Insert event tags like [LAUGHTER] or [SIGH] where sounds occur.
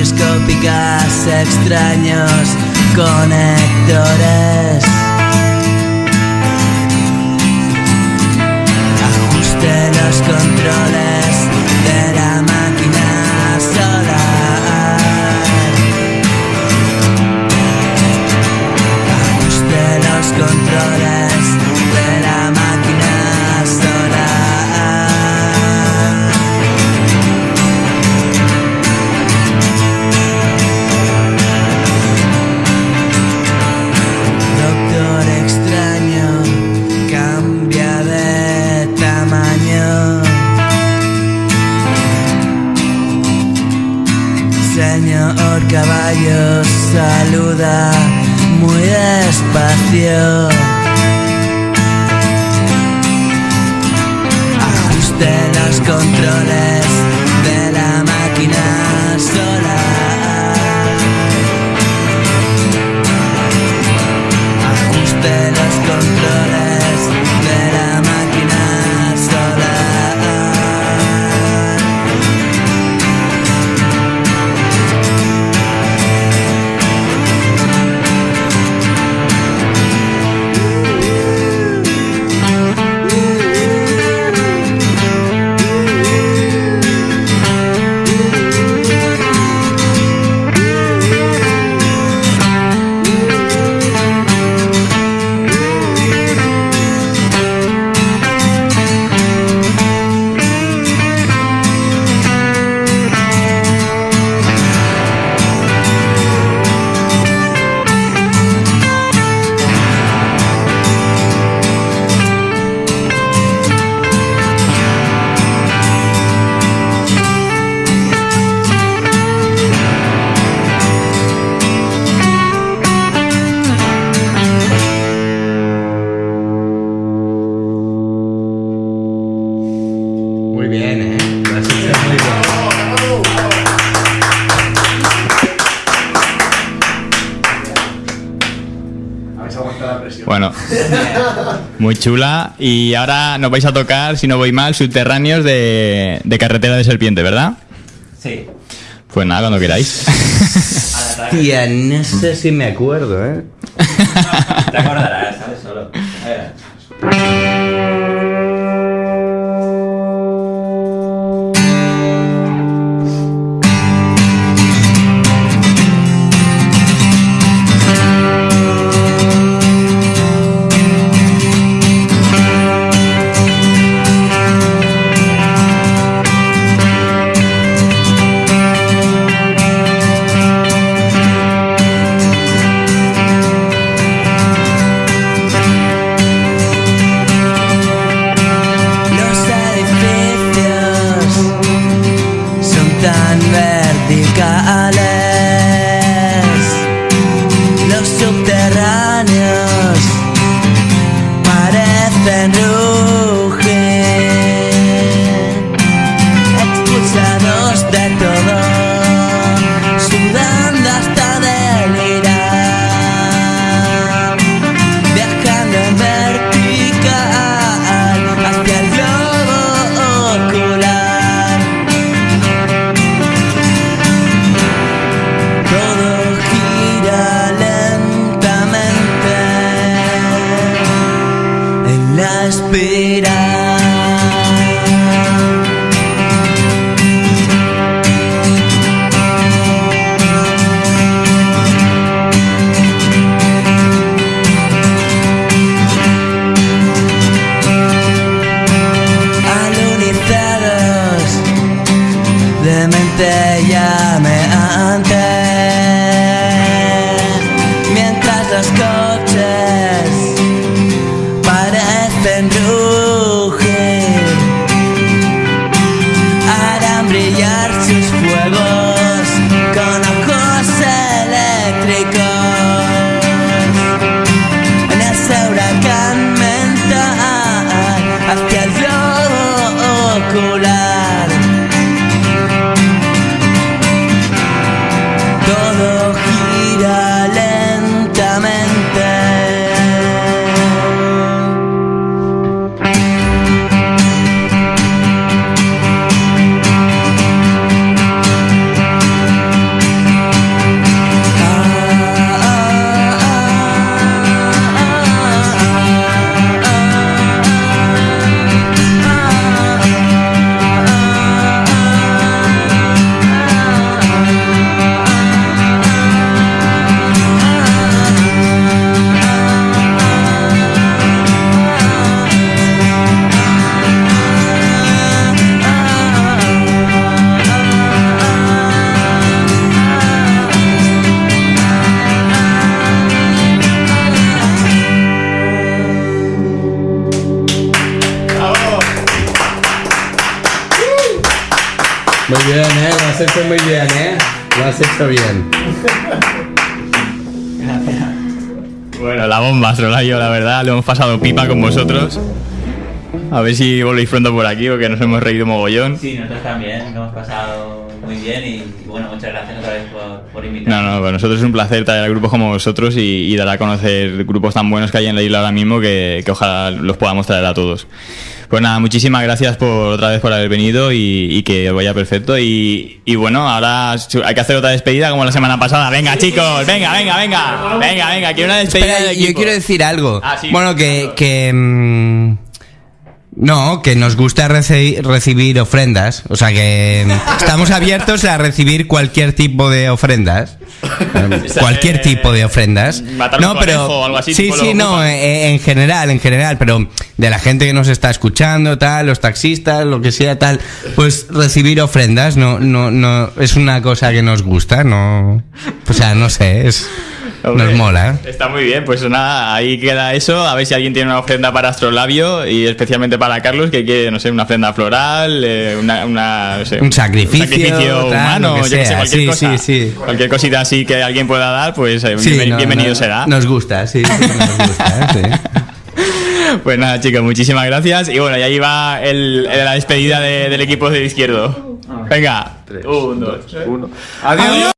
luces microscópicas, extraños conectores. Ajuste los controles Señor caballo, saluda muy despacio. Ajuste los controles de la máquina solar. Bien, ¿eh? Habéis aguantado la presión. Bueno, muy chula. Y ahora nos vais a tocar, si no voy mal, subterráneos de, de carretera de serpiente, ¿verdad? Sí. Pues nada, cuando queráis. [LAUGHS] Tía, no sé si me acuerdo, ¿eh? [LAUGHS] Te acordarás, ¿sabes? Solo. A ver. and who en Muy bien, ¿eh? Lo has hecho muy bien, ¿eh? Lo has hecho bien. Bueno, la bomba, Strolayo, la verdad, lo hemos pasado pipa con vosotros. A ver si volvéis pronto por aquí, porque nos hemos reído mogollón. Sí, nosotros también, lo hemos pasado muy bien y, y bueno, muchas gracias otra vez por, por No, invitarnos. no, para nosotros es un placer traer a grupos como vosotros y, y dar a conocer grupos tan buenos que hay en la isla ahora mismo que, que ojalá los podamos traer a todos. Pues nada, muchísimas gracias por otra vez por haber venido y, y que vaya perfecto. Y, y bueno, ahora hay que hacer otra despedida como la semana pasada. Venga, chicos, venga, venga, venga, venga, venga, quiero una despedida Espera, del yo quiero decir algo. Ah, sí. Bueno, que... que mm, no, que nos gusta reci- recibir ofrendas. O sea que estamos abiertos a recibir cualquier tipo de ofrendas. [COUGHS] Eh, cualquier tipo de ofrendas. Matar un conejo o algo así, Sí, sí, no, ocupan. eh, en general, en general, pero de la gente que nos está escuchando, tal, los taxistas, lo que sea, tal, pues recibir ofrendas no, no, no, es una cosa que nos gusta, no, o sea, no sé, es, Hombre, nos mola. ¿eh? Está muy bien, pues nada, ahí queda eso. A ver si alguien tiene una ofrenda para Astrolabio y especialmente para Carlos, que quiere, no sé, una ofrenda floral, eh, una, una, no sé, Un sacrificio, sacrificio tal, humano, que yo qué sé, sea. cualquier Sí, cosa. sí, sí. Cualquier cosita así que alguien pueda dar, pues eh, Sí, bienven- no, bienvenido no, será. Nos gusta, sí, nos gusta, ¿eh? sí. [LAUGHS] Pues nada, chicos, muchísimas gracias. Y bueno, y ahí va el, el- la despedida de- del equipo de izquierdo. Venga, un, dos, uno. Adiós.